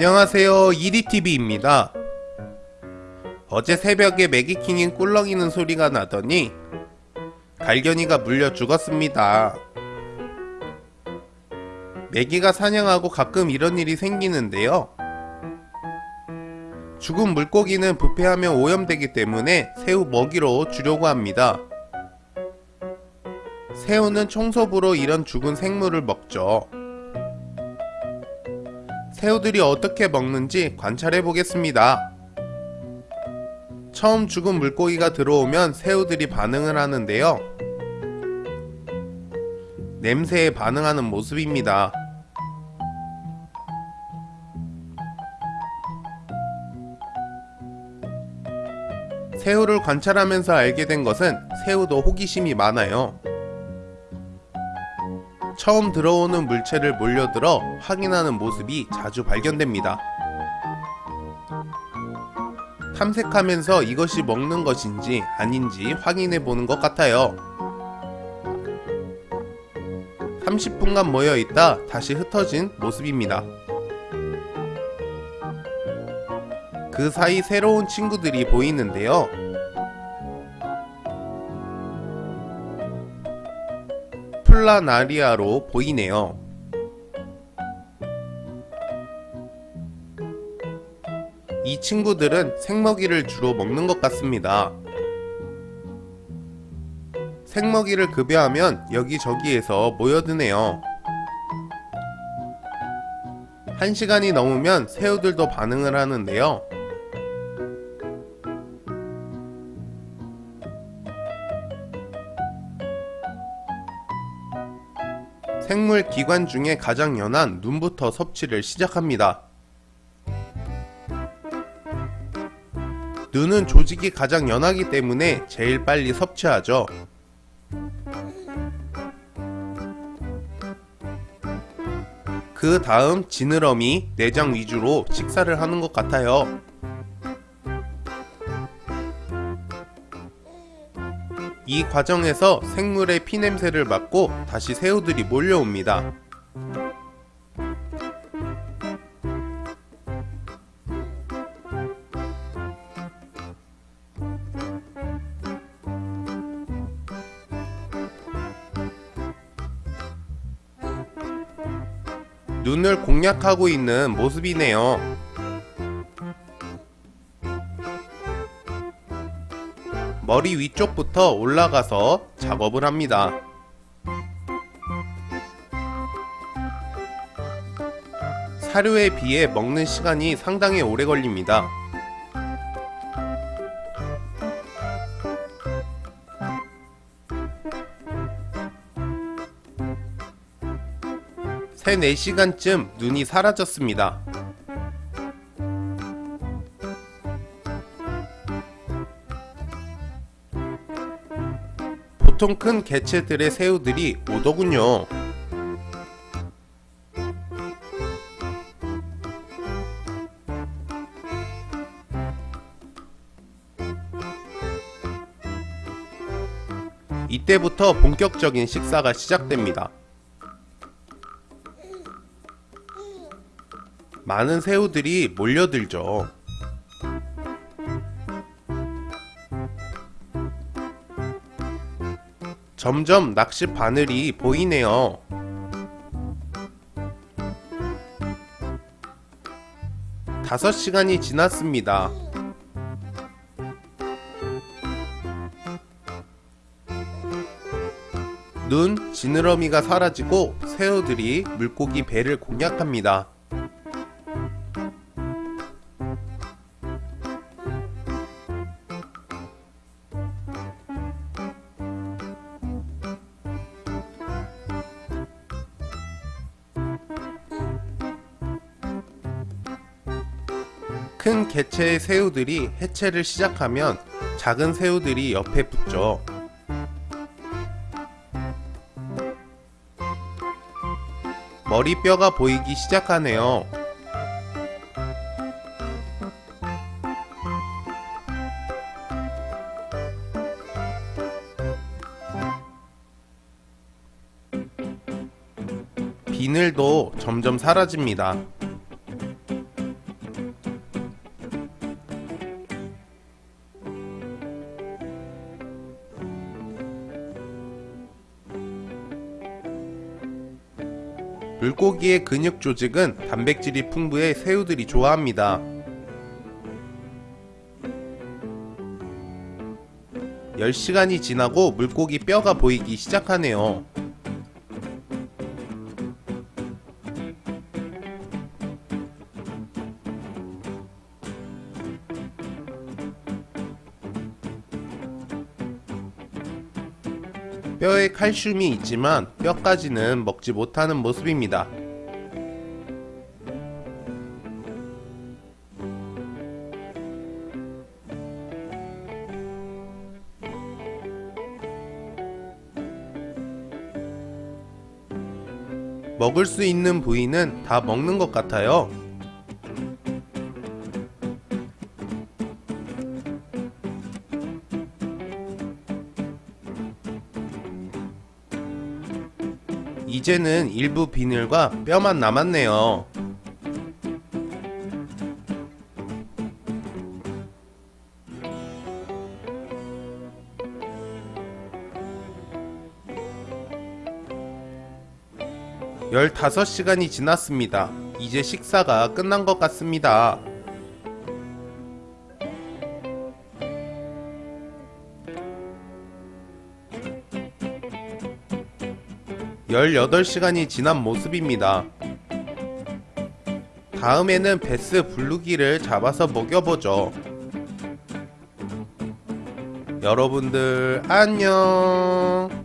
안녕하세요. 이리TV입니다. 어제 새벽에 매기킹인 꿀렁이는 소리가 나더니 갈견이가 물려 죽었습니다. 매기가 사냥하고 가끔 이런 일이 생기는데요. 죽은 물고기는 부패하면 오염되기 때문에 새우 먹이로 주려고 합니다. 새우는 청소부로 이런 죽은 생물을 먹죠 새우들이 어떻게 먹는지 관찰해 보겠습니다. 처음 죽은 물고기가 들어오면 새우들이 반응을 하는데요. 냄새에 반응하는 모습입니다. 새우를 관찰하면서 알게 된 것은 새우도 호기심이 많아요. 처음 들어오는 물체를 몰려들어 확인하는 모습이 자주 발견됩니다. 탐색하면서 이것이 먹는 것인지 아닌지 확인해 보는 것 같아요. 30분간 모여 있다 다시 흩어진 모습입니다. 그 사이 새로운 친구들이 보이는데요. 플라나리아로 보이네요. 이 친구들은 생먹이를 주로 먹는 것 같습니다. 생먹이를 급여하면 여기저기에서 모여드네요. 한 시간이 넘으면 새우들도 반응을 하는데요. 생물 기관 중에 가장 연한 눈부터 섭취를 시작합니다. 눈은 조직이 가장 연하기 때문에 제일 빨리 섭취하죠. 그 다음 지느러미, 내장 위주로 식사를 하는 것 같아요. 이 과정에서 생물의 피냄새를 맡고 다시 새우들이 몰려옵니다. 눈을 공략하고 있는 모습이네요. 머리 위쪽부터 올라가서 작업을 합니다. 사료에 비해 먹는 시간이 상당히 오래 걸립니다. 세 4시간쯤 눈이 사라졌습니다. 보통 큰 개체들의 새우들이 오더군요. 이때부터 본격적인 식사가 시작됩니다. 많은 새우들이 몰려들죠. 점점 낚시 바늘이 보이네요. 다섯 시간이 지났습니다. 눈, 지느러미가 사라지고 새우들이 물고기 배를 공략합니다. 큰 개체의 새우들이 해체를 시작하면 작은 새우들이 옆에 붙죠. 머리뼈가 보이기 시작하네요. 비늘도 점점 사라집니다. 물고기의 근육 조직은 단백질이 풍부해 새우들이 좋아합니다. 10시간이 지나고 물고기 뼈가 보이기 시작하네요. 뼈에 칼슘이 있지만 뼈까지는 먹지 못하는 모습입니다. 먹을 수 있는 부위는 다 먹는 것 같아요. 이제는 일부 비늘과 뼈만 남았네요. 열다섯 시간이 지났습니다. 이제 식사가 끝난 것 같습니다. 열여덟 시간이 지난 모습입니다. 다음에는 베스 블루기를 잡아서 먹여보죠. 여러분들 안녕.